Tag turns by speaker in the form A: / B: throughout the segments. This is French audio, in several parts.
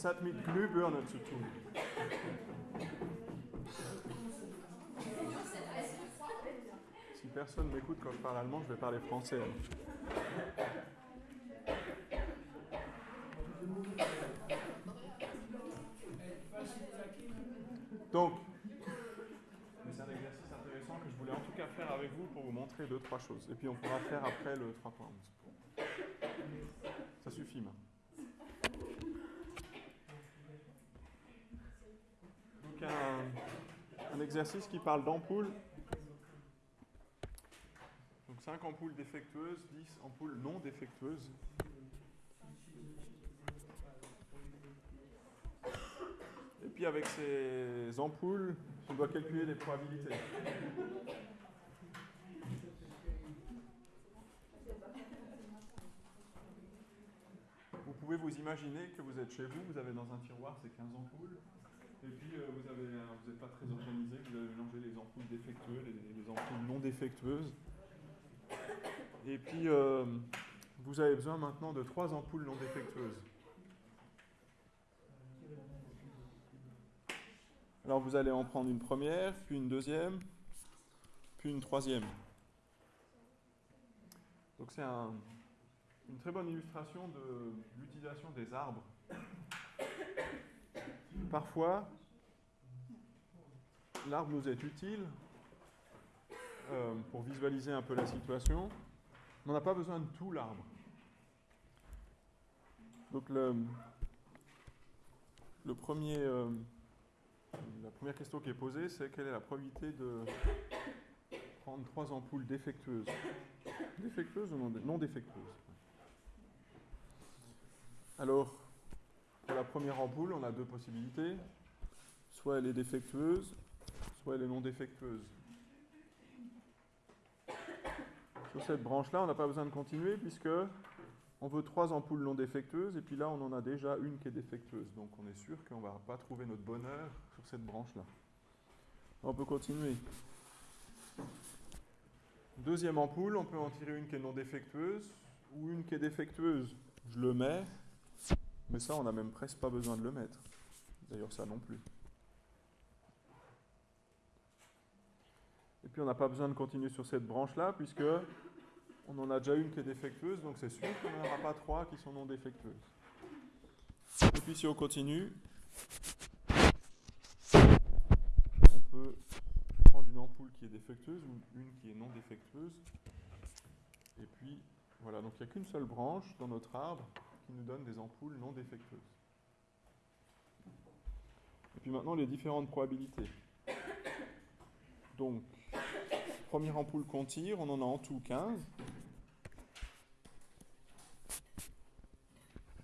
A: Si personne m'écoute quand je parle allemand, je vais parler français. Donc, c'est un exercice intéressant que je voulais en tout cas faire avec vous pour vous montrer deux, trois choses. Et puis on pourra faire après le 3.11. Ça suffit maintenant. Un, un exercice qui parle d'ampoules. Donc 5 ampoules défectueuses, 10 ampoules non défectueuses. Et puis avec ces ampoules, on doit calculer les probabilités. Vous pouvez vous imaginer que vous êtes chez vous, vous avez dans un tiroir ces 15 ampoules, et puis euh, vous n'êtes pas très organisé, vous avez mélangé les ampoules défectueuses les, les, ampoules non défectueuses. Et puis euh, vous avez besoin maintenant de trois ampoules non défectueuses. Alors vous allez en prendre une première, puis une deuxième, puis une troisième. Donc c'est un, une très bonne illustration de l'utilisation des arbres. Parfois, l'arbre nous est utile euh, pour visualiser un peu la situation, on n'a pas besoin de tout l'arbre. Donc le, premier... Euh, la première question qui est posée, c'est quelle est la probabilité de prendre trois ampoules défectueuses? Défectueuses ou non, défectueuses? Alors, la première ampoule, on a deux possibilités. Soit elle est défectueuse, soit elle est non défectueuse. Sur cette branche-là, on n'a pas besoin de continuer puisque on veut trois ampoules non défectueuses, et puis là, on en a déjà une qui est défectueuse. Donc, on est sûr qu'on va pas trouver notre bonheur sur cette branche-là. On peut continuer. Deuxième ampoule, on peut en tirer une qui est non défectueuse, ou une qui est défectueuse. Je le mets, mais ça, on n'a même presque pas besoin de le mettre. D'ailleurs, ça non plus. Et puis, on n'a pas besoin de continuer sur cette branche-là, puisque on en a déjà une qui est défectueuse, donc c'est sûr qu'on n'en aura pas trois qui sont non défectueuses. Et puis si on continue, on peut prendre une ampoule qui est défectueuse ou une qui est non défectueuse. Et puis voilà, donc il n'y a qu'une seule branche dans notre arbre qui nous donne des ampoules non défectueuses. Et puis maintenant les différentes probabilités. Donc, première ampoule qu'on tire, on en a en tout 15.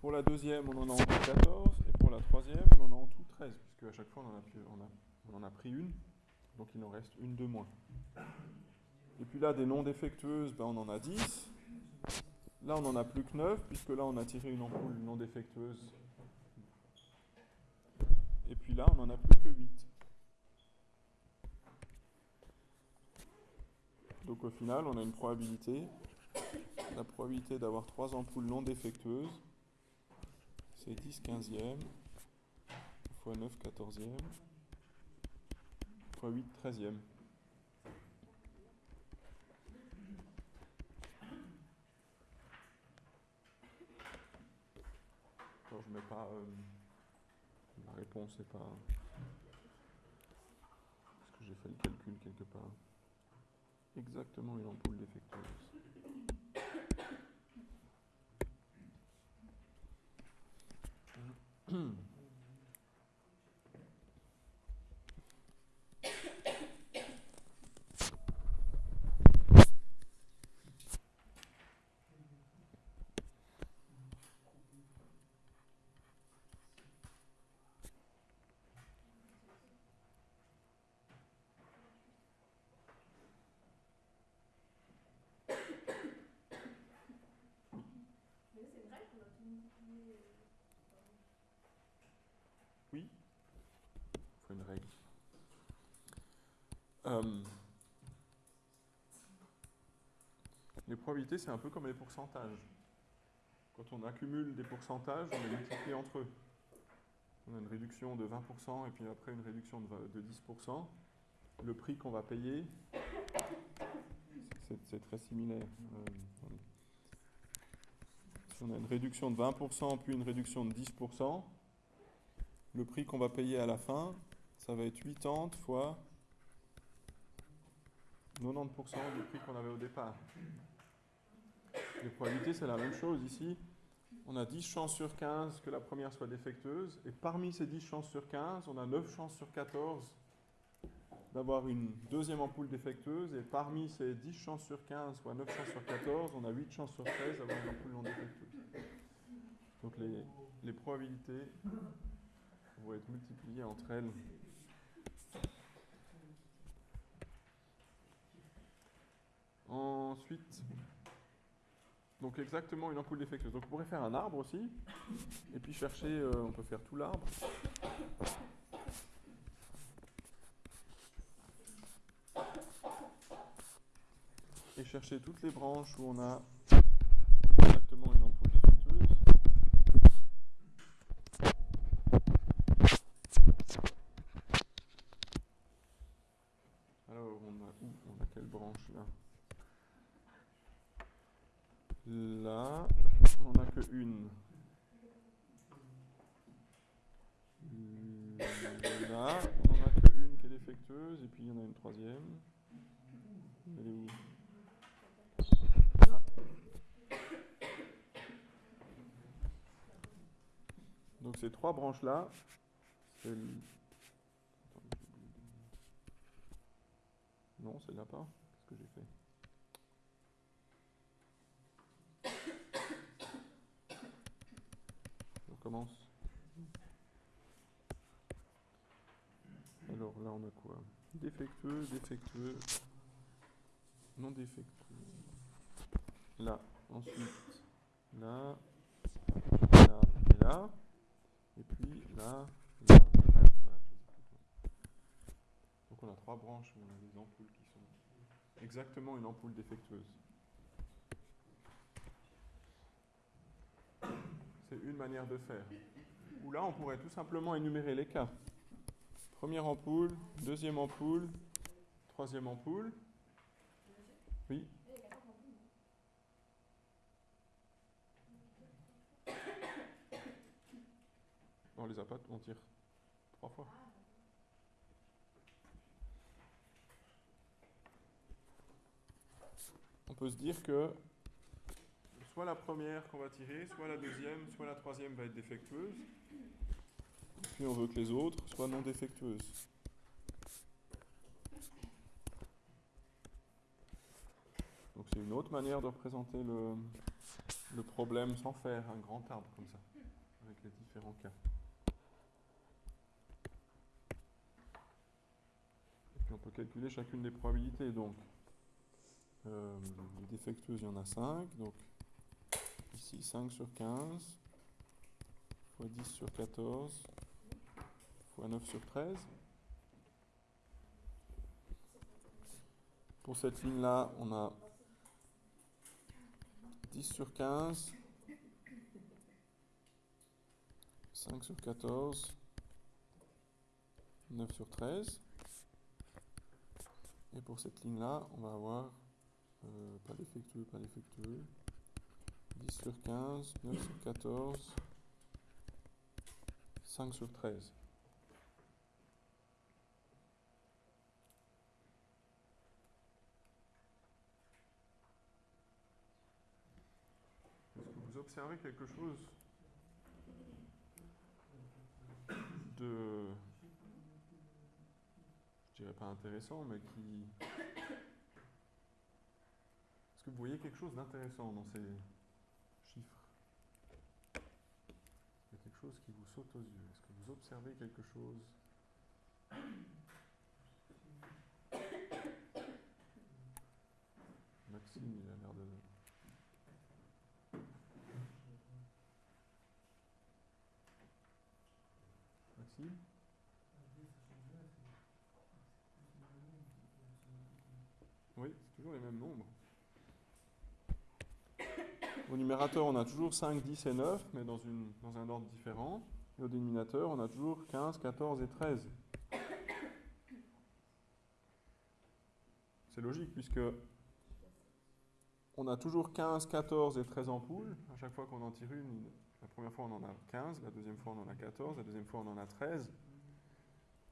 A: Pour la deuxième, on en a en tout 14. Et pour la troisième, on en a en tout 13. Puisque à chaque fois, on en a, pris une. Donc il en reste une de moins. Et puis là, des non défectueuses, ben, on en a 10. Là, on n'en a plus que 9, puisque là, on a tiré une ampoule non défectueuse. Et puis là, on n'en a plus que 8. Donc au final, on a une probabilité, la probabilité d'avoir trois ampoules non défectueuses, c'est 10 15e, fois 9 14e, fois 8 13e. Alors je mets pas... Euh, la réponse n'est pas... Est-ce que j'ai fait le calcul quelque part Exactement une ampoule défectueuse. Hmm. Oui, il faut une règle. Euh, les probabilités, c'est un peu comme les pourcentages. Quand on accumule des pourcentages, on les multiplie entre eux. on a une réduction de 20% et puis après une réduction de 10%. Le prix qu'on va payer, c'est très similaire. Euh, si on a une réduction de 20% puis une réduction de 10%, le prix qu'on va payer à la fin, ça va être 80 fois 90% du prix qu'on avait au départ. Les probabilités, c'est la même chose ici. On a 10 chances sur 15 que la première soit défectueuse, et parmi ces 10 chances sur 15, on a 9 chances sur 14 d'avoir une deuxième ampoule défectueuse, et parmi ces 10 chances sur 15, soit 9 chances sur 14, on a 8 chances sur 13 d'avoir une ampoule non défectueuse. Donc les, les probabilités vont être multipliées entre elles Ensuite, donc exactement une ampoule défectueuse. Donc on pourrait faire un arbre aussi, et puis chercher, euh, on peut faire tout l'arbre. Et chercher toutes les branches où on a exactement une ampoule défectueuse. Alors, on a où On a quelle branche là Là, on n'a que une. Là, on n'en a que une qui est défectueuse, et puis il y en a une troisième. Elle est où Là. Donc ces trois branches-là. Non, c'est là pas. Qu'est-ce que j'ai fait commence. Alors là, on a quoi? Défectueux, défectueux, non défectueux. Là, ensuite, là, là et là. Et puis là, là, Donc on a trois branches où on a des ampoules qui sont exactement une ampoule défectueuse. une manière de faire. Ou là, on pourrait tout simplement énumérer les cas. Première ampoule, deuxième ampoule, troisième ampoule. Oui On les a pas, on tire trois fois. On peut se dire que soit la première qu'on va tirer, soit la deuxième, soit la troisième va être défectueuse. Puis on veut que les autres soient non défectueuses. Donc c'est une autre manière de représenter le, le problème sans faire un grand arbre comme ça, avec les différents cas. Et puis on peut calculer chacune des probabilités. Donc, euh, les défectueuses, il y en a 5. Donc, Ici, 5 sur 15, fois 10 sur 14, fois 9 sur 13. Pour cette ligne-là, on a 10 sur 15, 5 sur 14, 9 sur 13. Et pour cette ligne-là, on va avoir euh, pas défectueux, pas défectueux. 10 sur 15, 9 sur 14, 5 sur 13. Est-ce que vous observez quelque chose de, dirais pas intéressant, mais qui... Est-ce que vous voyez quelque chose d'intéressant dans ces, qui vous saute aux yeux. Est-ce que vous observez quelque chose? Maxime, il a l'air de... Maxime Oui, c'est les mêmes nombres. Au numérateur, on a toujours 5, 10 et 9, mais dans un ordre différent. Et au dénominateur, on a toujours 15, 14 et 13. C'est logique puisque on a toujours 15, 14 et 13 ampoules. À chaque fois qu'on en tire une, la première fois on en a 15, la deuxième fois on en a 14, la deuxième fois on en a 13.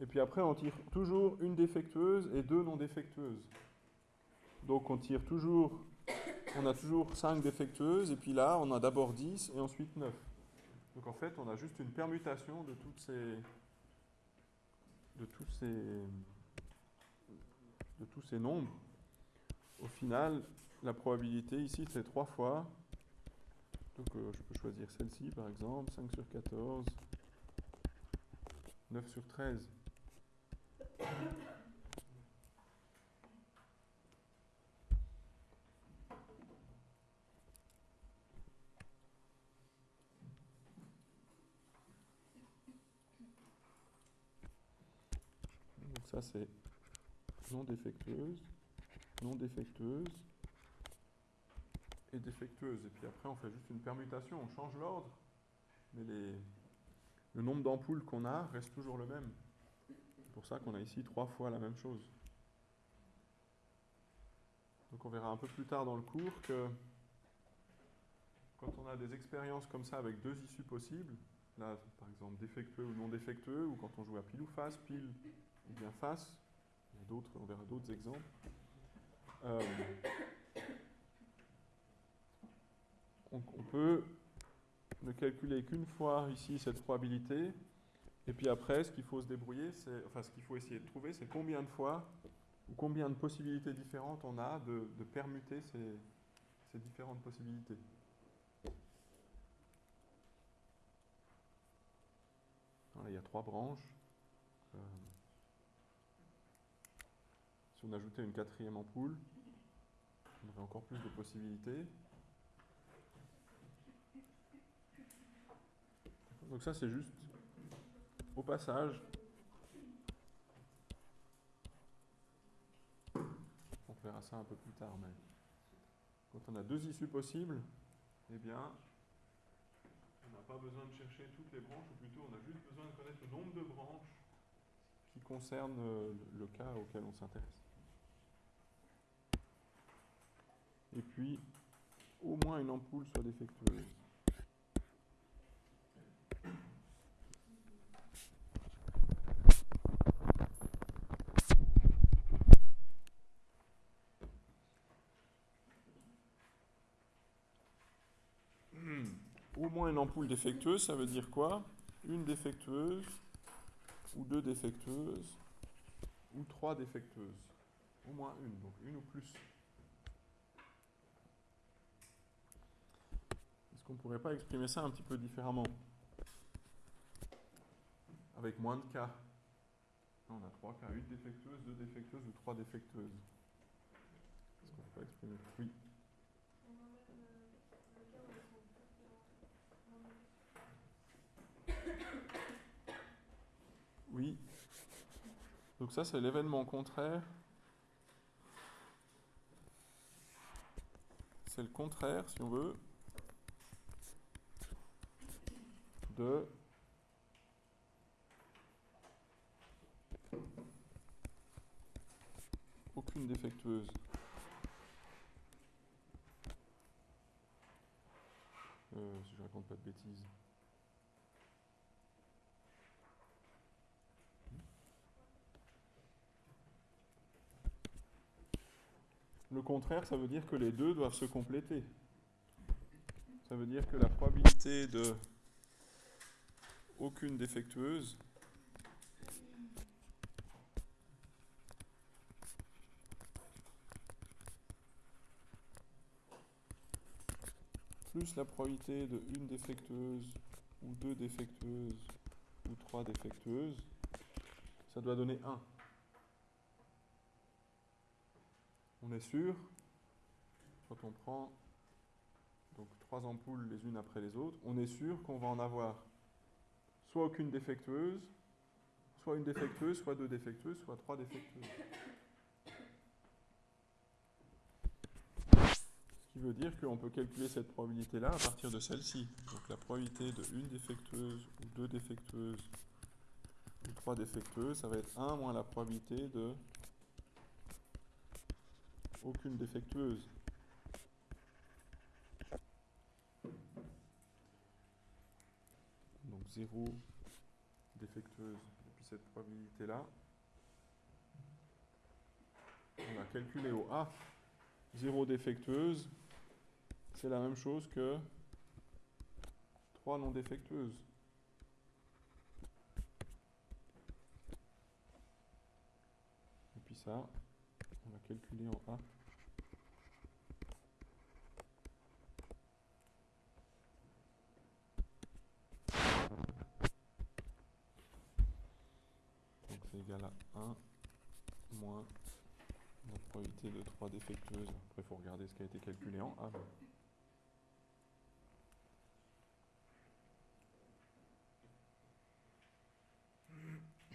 A: Et puis après on tire toujours une défectueuse et deux non défectueuses. Donc on tire toujours, on a toujours 5 défectueuses et puis là on a d'abord 10 et ensuite 9. Donc en fait on a juste une permutation de toutes ces, de tous ces, nombres. Au final, la probabilité ici, c'est 3 fois. Donc euh, je peux choisir celle-ci par exemple, 5 sur 14, 9 sur 13. Donc ça c'est non défectueuse, non défectueuse, défectueuse. Et puis après, on fait juste une permutation, on change l'ordre, mais le nombre d'ampoules qu'on a reste toujours le même. C'est pour ça qu'on a ici trois fois la même chose. Donc on verra un peu plus tard dans le cours que quand on a des expériences comme ça avec deux issues possibles, là par exemple défectueux ou non défectueux, ou quand on joue à pile ou face, pile ou bien face, d'autres, on verra d'autres exemples. Euh, on, peut ne calculer qu'une fois ici cette probabilité, et puis après, ce qu'il faut se débrouiller, c'est, enfin, ce qu'il faut essayer de trouver, c'est combien de fois ou combien de possibilités différentes on a de, permuter ces, différentes possibilités. il y a trois branches. Euh, on ajoutait une quatrième ampoule, on aurait encore plus de possibilités. Donc ça c'est juste au passage. On verra ça un peu plus tard, mais quand on a deux issues possibles, eh bien, on n'a pas besoin de chercher toutes les branches, ou plutôt on a juste besoin de connaître le nombre de branches qui concernent le cas auquel on s'intéresse. Et puis, au moins une ampoule soit défectueuse. moins une ampoule défectueuse, ça veut dire quoi? Une défectueuse, ou deux défectueuses, ou trois défectueuses. Au moins une, donc une ou plus. Est-ce qu'on ne pourrait pas exprimer ça un petit peu différemment Avec moins de cas. On a trois cas, une défectueuse, deux défectueuses ou trois défectueuses. Est-ce qu'on peut pas exprimer Oui. Oui. Donc ça, c'est l'événement contraire. C'est le contraire, si on veut, de aucune défectueuse. Euh, si je raconte pas de bêtises. Le contraire, ça veut dire que les deux doivent se compléter. Ça veut dire que la probabilité de aucune défectueuse plus la probabilité de une défectueuse ou deux défectueuses ou trois défectueuses, ça doit donner 1. on est sûr, quand on prend donc trois ampoules les unes après les autres, on est sûr qu'on va en avoir soit aucune défectueuse, soit une défectueuse, soit deux défectueuses, soit trois défectueuses. qui veut dire qu'on peut calculer cette probabilité-là à partir de celle-ci. Donc la probabilité de une défectueuse ou deux défectueuses ou trois défectueuses, ça va être 1 moins la probabilité de aucune défectueuse. 0 défectueuse. Et puis cette probabilité-là, on va calculer au A 0 défectueuse, c'est la même chose que 3 non défectueuses. Et puis ça, on va calculer en A. Donc c'est égal à 1 moins la probabilité de 3 défectueuses. Après, il faut regarder ce qui a été calculé en A.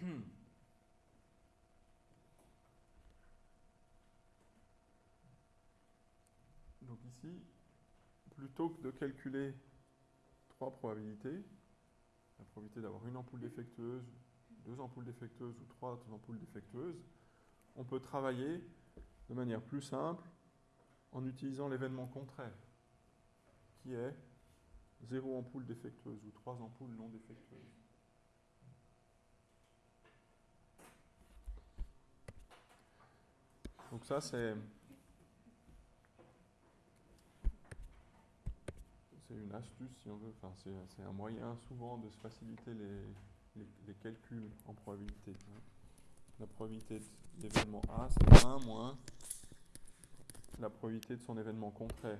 A: Donc ici, plutôt que de calculer trois probabilités, la probabilité d'avoir une ampoule défectueuse, deux ampoules défectueuses ou trois ampoules défectueuses, on peut travailler de manière plus simple en utilisant l'événement contraire, qui est zéro ampoule défectueuse ou trois ampoules non défectueuses. Donc ça, c'est une astuce, si on veut. Enfin, c'est un moyen souvent de se faciliter les, les, calculs en probabilité. La probabilité de l'événement A, c'est 1 moins la probabilité de son événement contraire.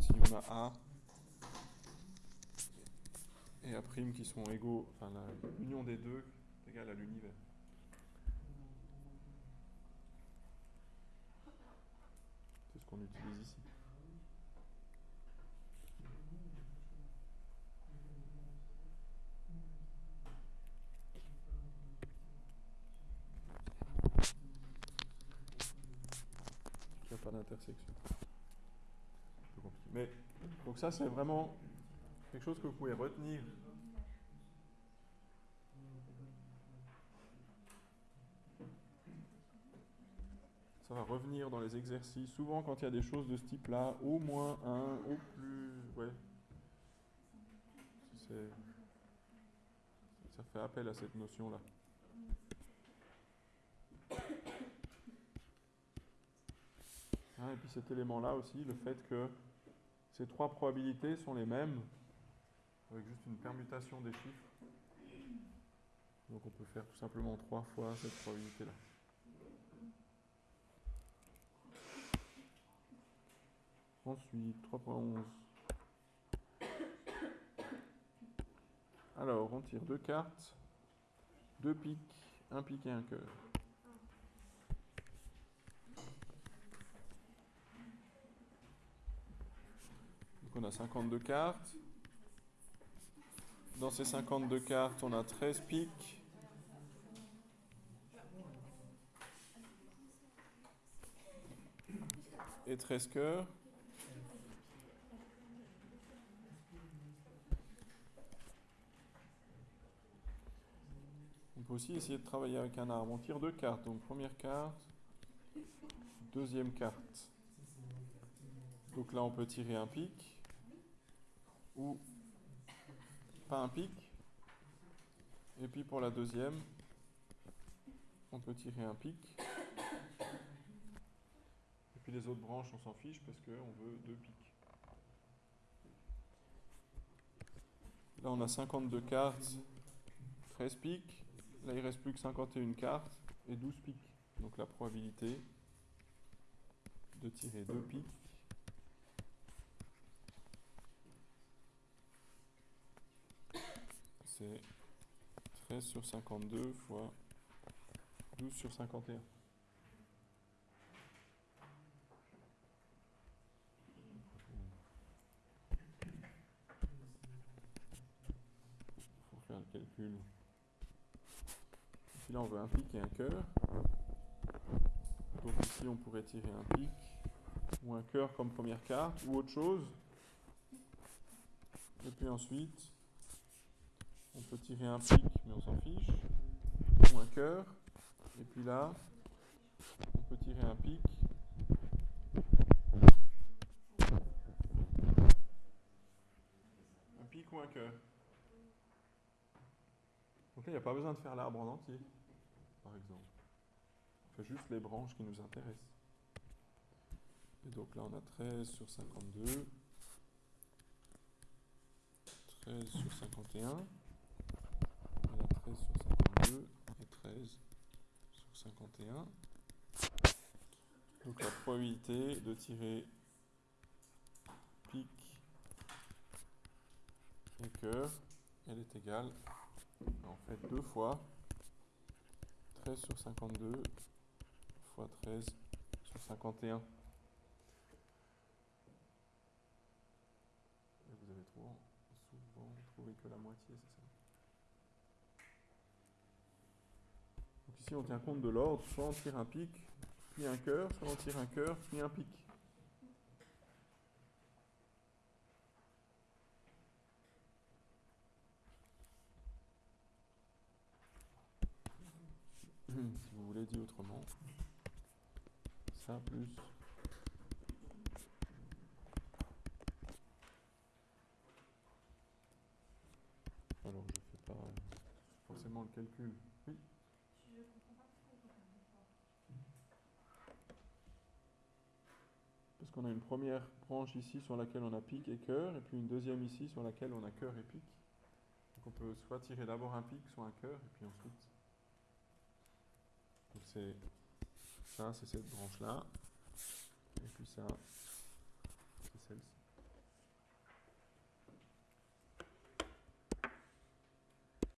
A: si on a A et A' qui égaux, enfin l'union des deux est égale à l'univers. C'est ce qu'on utilise ici. Il n'y a pas d'intersection. Mais donc ça c'est vraiment quelque chose que vous pouvez retenir. Ça va revenir dans les exercices. Souvent quand il y a des choses de ce type-là, au moins un, au plus, ouais. Ça fait appel à cette notion-là. Hein, et puis cet élément-là aussi, le fait que ces trois probabilités sont les mêmes, avec juste une permutation des chiffres. Donc on peut faire tout simplement trois fois cette probabilité-là. Ensuite, 3.11. Alors, on tire deux cartes, deux piques, un pique et un cœur. on a 52 cartes. Dans ces 52 cartes, on a 13 piques. Et 13 cœurs. Peut aussi essayer de travailler avec un arbre. On tire deux cartes. Donc première carte, deuxième carte. Donc là, on peut tirer un pic ou pas un pic. Et puis pour la deuxième, on peut tirer un pic. Et puis les autres branches, on s'en fiche parce qu'on veut deux pics. Là, on a 52 cartes, 13 pics. Là, il reste plus que 51 cartes et 12 pics. Donc la probabilité de tirer deux pics c'est 13 sur 52 fois 12 sur 51. calcul. Là, on veut un pic et un cœur. Donc ici, on pourrait tirer un pic ou un cœur comme première carte ou autre chose. Et puis ensuite, on peut tirer un pic, mais on s'en fiche, ou un cœur. Et puis là, on peut tirer un pic. Un pic ou un cœur. Donc là, il n'y a pas besoin de faire l'arbre en entier, par exemple. On fait juste les branches qui nous intéressent. Et donc là, on a 13 sur 52. 13 sur 51. On a 13 sur 52 et 13 sur 51. Donc la probabilité de tirer pic et cœur, elle est égale en fait deux fois 13 sur 52 fois 13 sur 51. Et vous avez trop souvent trouvé que la moitié, c'est ça? Donc ici on tient compte de l'ordre, soit on tire un pic, puis un cœur, soit on tire un cœur, puis un pic. Si vous voulez dire autrement, ça plus alors je fais pas forcément le calcul. Oui. Parce qu'on a une première branche ici sur laquelle on a pic et cœur, et puis une deuxième ici sur laquelle on a cœur et pic. Donc on peut soit tirer d'abord un pic, soit un cœur, et puis ensuite donc c'est ça, c'est cette branche-là. Et puis ça,